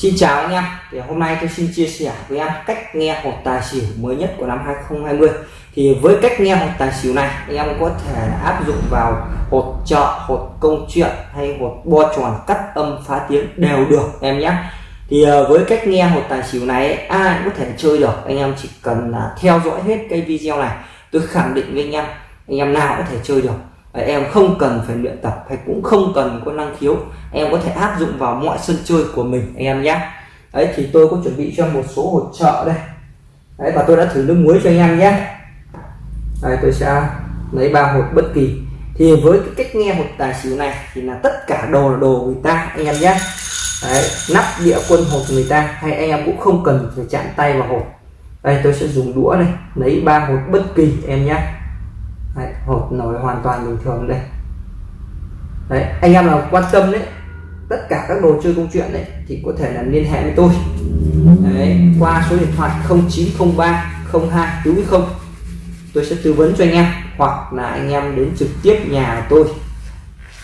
Xin chào anh em. Thì hôm nay tôi xin chia sẻ với em cách nghe hột tài xỉu mới nhất của năm 2020 thì với cách nghe hột tài xỉu này em có thể áp dụng vào hột chợ, hột công chuyện hay hột bo tròn cắt âm phá tiếng đều được, em nhé. Thì ờ, với cách nghe hột tài xỉu này, ai cũng có thể chơi được. Anh em chỉ cần à, theo dõi hết cái video này, tôi khẳng định với anh em anh em nào có thể chơi được em không cần phải luyện tập hay cũng không cần có năng khiếu. Em có thể áp dụng vào mọi sân chơi của mình, anh em nhé. Đấy, thì tôi có chuẩn bị cho một số hỗ trợ đây. Đấy, và tôi đã thử nước muối cho anh em nhé. Đây, tôi sẽ lấy ba hột bất kỳ. Thì với cái cách nghe hột tài xỉu này thì là tất cả đồ là đồ người ta, anh em nhé. Đấy, nắp đĩa quân hột người ta hay anh em cũng không cần phải chạm tay vào hột. Đây, tôi sẽ dùng đũa này lấy ba hột bất kỳ, em nhé đấy, hột nổi hoàn toàn bình thường đây. Đấy anh em nào quan tâm đấy tất cả các đồ chơi công chuyện đấy thì có thể là liên hệ với tôi. Đấy, qua số điện thoại 0903 02 đúng không tôi sẽ tư vấn cho anh em hoặc là anh em đến trực tiếp nhà tôi.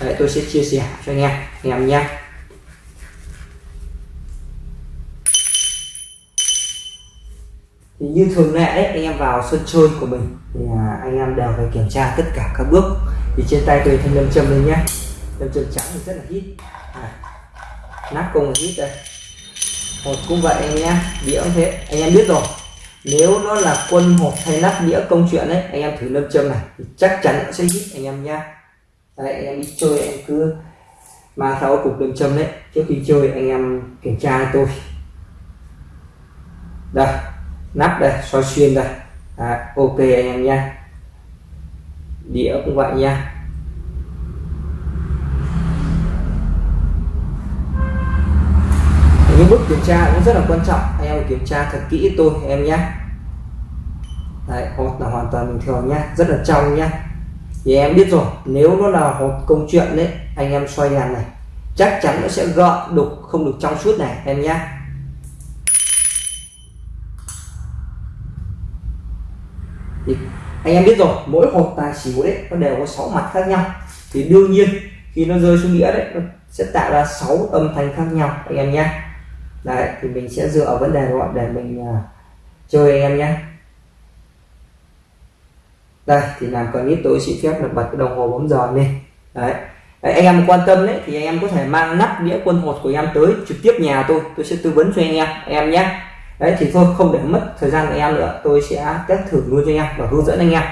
Đấy, tôi sẽ chia sẻ cho anh em anh em nhé. Thì như thường lệ đấy anh em vào sân chơi của mình thì à, anh em đều phải kiểm tra tất cả các bước. Thì trên tay tôi thêm lâm châm lên nhé. Lâm châm trắng thì rất là hít. À, nắp công hít đây. Hột cũng vậy anh nhé đĩa cũng thế. Anh em biết rồi nếu nó là quân hộp hay nắp đĩa công chuyện đấy anh em thử lâm châm này thì chắc chắn nó sẽ hít anh em nha đấy anh em đi chơi em cứ mang theo cục lâm châm đấy. Trước khi chơi anh em kiểm tra tôi. Đây nắp đây soi xuyên đây. À, ok anh em nha. Đĩa cũng vậy nha. Những bước kiểm tra cũng rất là quan trọng. Anh em kiểm tra thật kỹ tôi em nhé Đấy, hột là hoàn toàn bình thường nhá rất là trong nhá thì em biết rồi nếu nó là hột công chuyện đấy anh em xoay đèn này chắc chắn nó sẽ gợn đục không được trong suốt này em nhé thì anh em biết rồi mỗi hột tài xỉu đấy nó đều có 6 mặt khác nhau. Thì đương nhiên khi nó rơi xuống đĩa đấy nó sẽ tạo ra 6 âm thanh khác nhau anh em nhé. Đấy thì mình sẽ dựa vào vấn đề đó để mình uh, chơi anh em nhé. Đây thì làm clip tôi xin phép được bật cái đồng hồ bấm giờ lên. Đấy. đấy anh em quan tâm đấy thì anh em có thể mang nắp đĩa quân hột của em tới trực tiếp nhà tôi tôi sẽ tư vấn cho anh em anh em nhé đấy thì thôi không để mất thời gian của em nữa. Tôi sẽ test thử luôn cho anh em và hướng dẫn anh em.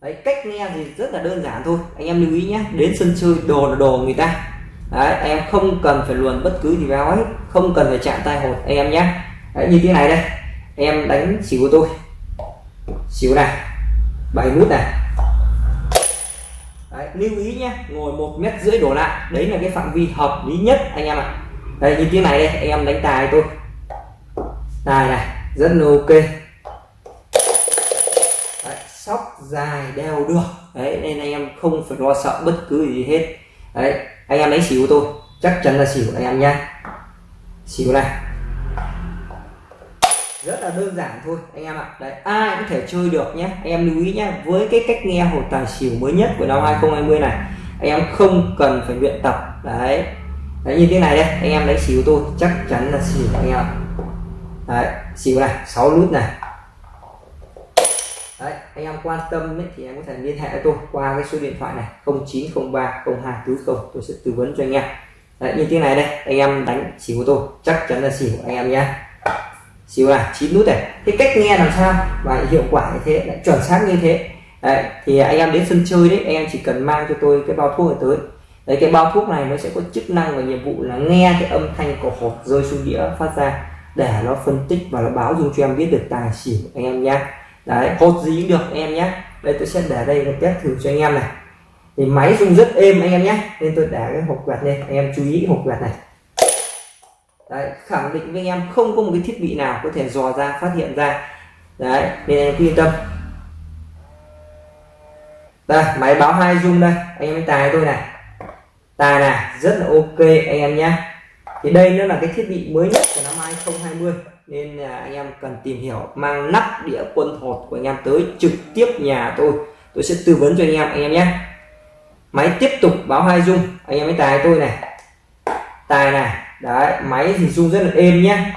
Đấy cách nghe thì rất là đơn giản thôi. Anh em lưu ý nhé. Đến sân chơi đồ là đồ người ta. Đấy em không cần phải luồn bất cứ gì vào ấy. Không cần phải chạm tay hột anh em nhé. Đấy, như thế này đây. Em đánh xỉu của tôi. Xỉu này. Bảy nút này. Đấy, lưu ý nhé. Ngồi một mét rưỡi đổ lại. Đấy là cái phạm vi hợp lý nhất anh em ạ. À. đây như thế này đây. Anh em đánh tài tôi tài này rất là ok. Đấy, sóc dài đeo được. Đấy nên anh em không phải lo sợ bất cứ gì hết. Đấy anh em lấy xỉu tôi. Chắc chắn là xỉu anh em nha. Xỉu này. Rất là đơn giản thôi anh em ạ. Đấy ai cũng thể chơi được nhé. Anh em lưu ý nhé với cái cách nghe hồ tài xỉu mới nhất của năm 2020 này anh em không cần phải luyện tập. Đấy. Đấy như thế này đây anh em lấy xỉu tôi chắc chắn là xỉu anh em ạ đấy xỉu này 6 nút này. Đấy anh em quan tâm ấy, thì em có thể liên hệ với tôi qua cái số điện thoại này 0903 0240 tôi sẽ tư vấn cho anh em. Đấy như thế này đây anh em đánh xỉu tôi chắc chắn là xỉu anh em nhé. Xỉu này chín nút này. Cái cách nghe làm sao và hiệu quả như thế lại chuẩn xác như thế. Đấy thì anh em đến sân chơi đấy anh em chỉ cần mang cho tôi cái bao thuốc này tới. Đấy cái bao thuốc này nó sẽ có chức năng và nhiệm vụ là nghe cái âm thanh của hột rơi xuống đĩa phát ra để nó phân tích và nó báo dung cho em biết được tài xỉu anh em nhé đấy hột gì cũng được anh em nhé đây, tôi sẽ để đây là test thử cho anh em này. Thì máy rung rất êm anh em nhé nên tôi để cái hộp quẹt lên. Anh em chú ý hộp quẹt này. Đấy, khẳng định với anh em không có một cái thiết bị nào có thể dò ra, phát hiện ra. Đấy, nên anh em yên tâm. Đây, máy báo hai dung đây. Anh em tài tôi này. Tài này, rất là ok anh em nhé thì đây nó là cái thiết bị mới nhất của năm 2020 nên là anh em cần tìm hiểu mang nắp đĩa quân hột của anh em tới trực tiếp nhà tôi. Tôi sẽ tư vấn cho anh em anh em nhé. Máy tiếp tục báo hai dung anh em mới tài tôi này. Tài này. Đấy, máy thì rung rất là êm nhé.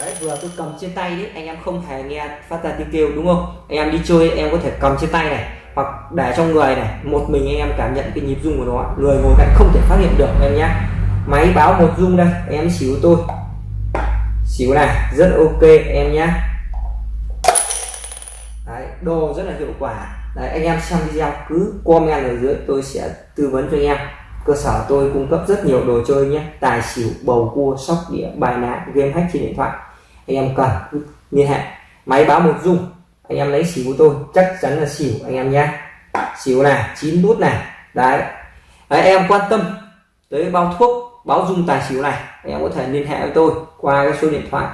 Đấy, vừa tôi cầm trên tay đấy anh em không thể nghe phát ra tiếng kêu, đúng không? Anh em đi chơi, em có thể cầm trên tay này, hoặc để trong người này. Một mình anh em cảm nhận cái nhịp rung của nó. Người ngồi cạnh không thể phát hiện được em nhé máy báo một dung đây em xíu tôi. Xíu này rất ok em nhé Đấy, đồ rất là hiệu quả. Đấy, anh em xem video cứ comment ở dưới tôi sẽ tư vấn cho anh em. Cơ sở tôi cung cấp rất nhiều đồ chơi nhé tài xỉu bầu cua sóc đĩa bài ná game hack trên điện thoại. Anh em cần liên hệ. Máy báo một dung anh em lấy xỉu của tôi. Chắc chắn là xỉu anh em nhé xỉu này chín nút này. Đấy. đấy em quan tâm tới bao thuốc báo dung tài xỉu này. Anh em có thể liên hệ với tôi qua cái số điện thoại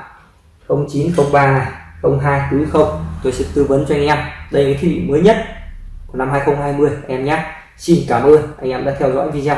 0903 này 0240 tôi sẽ tư vấn cho anh em. Đây là cái thiết bị mới nhất của năm 2020 em nhé. Xin cảm ơn anh em đã theo dõi video.